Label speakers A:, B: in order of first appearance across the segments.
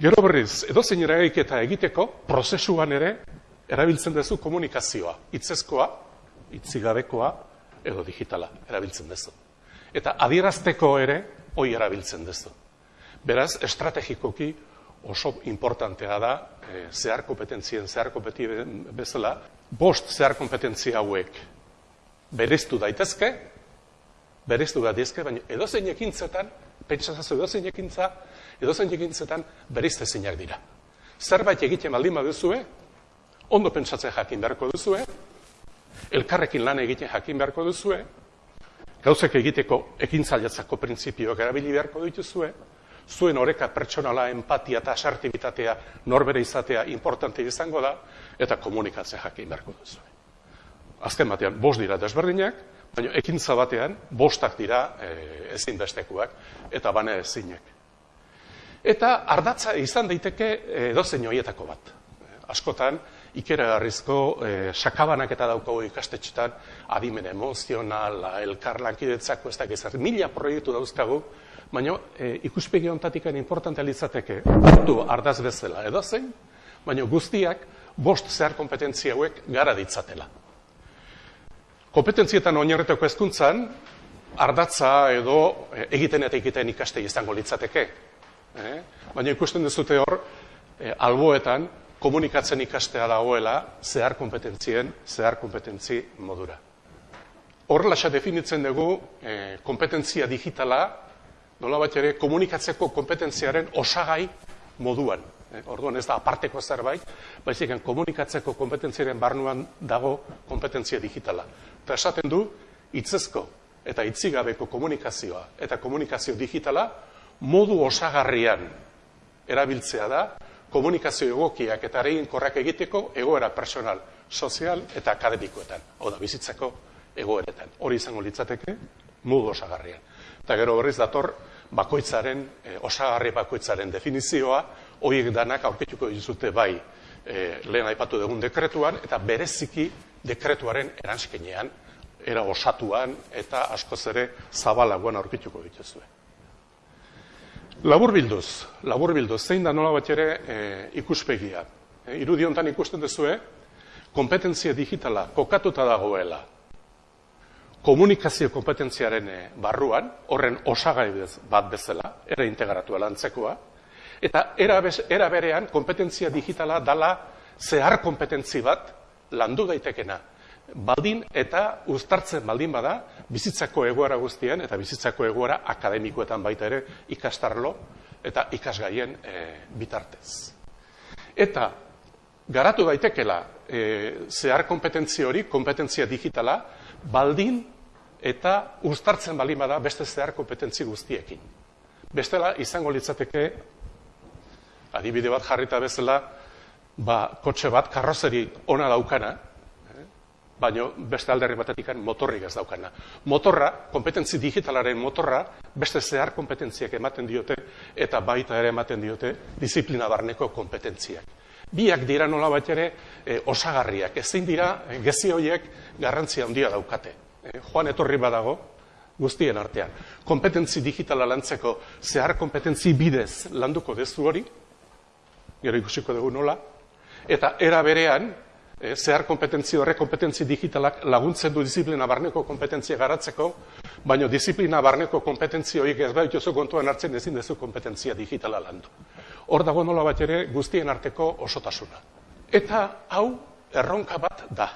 A: Gero berriz, edo zein eragiketa egiteko, prozesuan ere, erabiltzen duzu komunikazioa, hitzezkoa, hitzigabekoa, edo digitala, erabiltzen duzu. Eta adierazteko ere, hoi erabiltzen duzu. Beraz, estrategikoki oso importantea da, e, zehar kompetentzien, zehar kompetentien bezala, bost zehar kompetentzia hauek bereztu daitezke, bereztu daitezke, baina edozein ekintzetan, pentsatzen edozein ekintza, edozein ekintzetan berizte zeinak dira. Zerbait egiten baldin baduzue, ondo pentsatzen jakin beharko duzue, elkarrekin lan egiten jakin beharko duzue, gauzek egiteko ekintzailatzako printzipioak erabili beharko dituzue, zuen oreka pertsonala, empatia eta asartibitatea norbere izatea importante izango da, eta komunikatzen jakin beharko duzue. Azken batean, bost dira desberdinak, baina ekintza batean, bostak dira e, ezinbestekuak, eta bane ezinek. Eta ardatza izan daiteke edozein hoietako bat. Askotan, ikeragarrizko e, sakabanak eta daukago ikastetxetan, adimen emozionala, elkarlankidetzako ez da mila proiektu dauzkagu, baina e, ikuspegi ontatikan importantea litzateke, hartu ardaz bezala edozein, baina guztiak bost zehar kompetentzia hauek gara ditzatela. Kompetentzietan oinarretako hezkuntzan ardatza edo e, egiten eta egiten ikaste izango litzateke. Eh? Baina ikusten duzute hor, e, alboetan, komunikatzen ikastea dagoela zehar kompetentzien, zehar kompetentzi modura. Horrela definitzen dugu e, kompetentzia digitala, nola bat ere komunikatzeko kompetentziaren osagai moduan. E, orduan ez da aparteko zerbait, baizik komunikatzeko kompetentziaren barnuan dago kompetentzia digitala. Eta esaten du, hitzezko eta hitzigabeko komunikazioa eta komunikazio digitala modu osagarrian erabiltzea da, komunikazio egokiak eta aregin korrak egiteko egoera personal, sozial eta akademikoetan, hau da, bizitzako egoeretan. Hori izango litzateke, modu osagarrian. Eta gero berriz dator, bakoitzaren, e, osagarri bakoitzaren definizioa, horiek danak aurkituko dizute bai e, lehen aipatu dugun dekretuan, eta bereziki dekretuaren eranskenean, era osatuan eta askoz ere zabalagoan aurkituko dituzue. Labur bilduz, labur bilduz, zein da nola bat ere e, ikuspegia. E, irudiontan ikusten duzue, kompetentzia digitala kokatuta dagoela komunikazio kompetentziaren e, barruan, horren osagai bat bezala, era integratua lantzekoa, eta era, era berean kompetentzia digitala dala zehar kompetentzi bat landu daitekena baldin eta uztartzen baldin bada bizitzako egoera guztien eta bizitzako egoera akademikoetan baita ere ikastarlo eta ikasgaien e, bitartez. Eta garatu daitekela e, zehar kompetentzia hori, kompetentzia digitala, baldin eta uztartzen baldin bada beste zehar kompetentzi guztiekin. Bestela izango litzateke adibide bat jarrita bezala, ba, kotxe bat karrozeri ona daukana, baino beste alderri batetik motorrik ez daukana. Motorra, kompetentzi digitalaren motorra, beste zehar kompetentziak ematen diote, eta baita ere ematen diote, disiplina barneko kompetentziak. Biak dira nola bat ere e, osagarriak, ezin dira e, gezi horiek garrantzia handia daukate. E, joan etorri badago, guztien artean. Kompetentzi digitala lantzeko zehar kompetentzi bidez landuko dezu hori, gero ikusiko dugu nola, eta era berean, zehar kompetentzi horre kompetentzi digitalak laguntzen du disiplina barneko kompetentzia garatzeko, baina disiplina barneko kompetentzi horiek ez baituzu kontuan hartzen ezin dezu kompetentzia digitala landu. Hor dago nola bat ere guztien arteko osotasuna. Eta hau erronka bat da.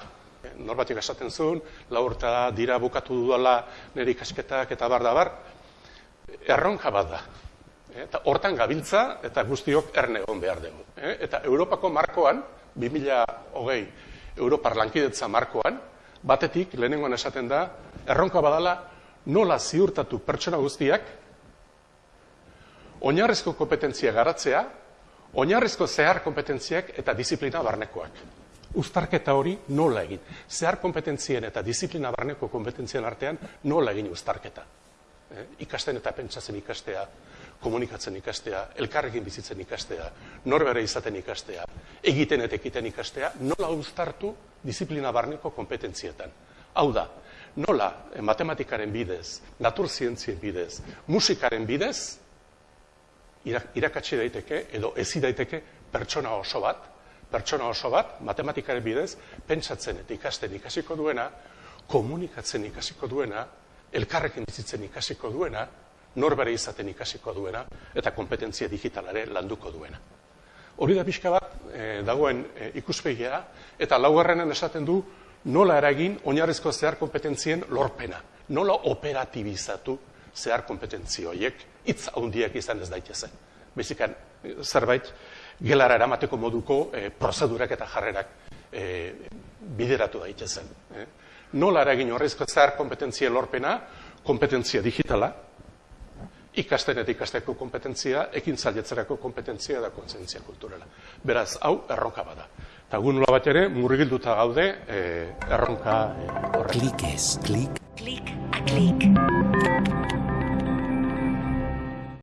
A: Norbatik esaten zuen, laurta dira bukatu dudala nire ikasketak eta bar da bar, erronka bat da. Eta hortan gabiltza eta guztiok erne egon behar dugu. Eta Europako markoan, 2008 Europar lankidetza markoan, batetik, lehenengoan esaten da, erronka badala nola ziurtatu pertsona guztiak, oinarrizko kompetentzia garatzea, oinarrizko zehar kompetentziak eta disiplina barnekoak. Uztarketa hori nola egin. Zehar kompetentzien eta disiplina barneko kompetentzien artean nola egin uztarketa. Eh? Ikasten eta pentsatzen ikastea, komunikatzen ikastea, elkarrekin bizitzen ikastea, norbere izaten ikastea, egiten eta ekiten ikastea, nola uztartu disiplina barneko kompetentzietan. Hau da, nola matematikaren bidez, naturzientzien bidez, musikaren bidez, irakatsi daiteke edo ezi daiteke pertsona oso bat, pertsona oso bat, matematikaren bidez, pentsatzen eta ikasten ikasiko duena, komunikatzen ikasiko duena, elkarrekin bizitzen ikasiko duena, norbere izaten ikasiko duena, eta kompetentzia digitalare landuko duena. Hori da pixka bat, e, dagoen e, ikuspegia, eta laugarrenen esaten du, nola eragin oinarrizko zehar kompetentzien lorpena. Nola operatibizatu zehar kompetentzio horiek, hitz handiak izan ez daitezen. Bezikan, zerbait, gelara eramateko moduko e, prozedurak eta jarrerak e, bideratu daitezen. E. Nola eragin horrezko zehar kompetentzia lorpena, kompetentzia digitala, ikasten eta ikasteko kompetentzia, ekin zailetzerako kompetentzia da kontzentzia kulturala. Beraz, hau erronka bada. Eta gu nola bat ere, murgilduta gaude e, erronka e,
B: horrek. Klik ez, klik. Klik a klik.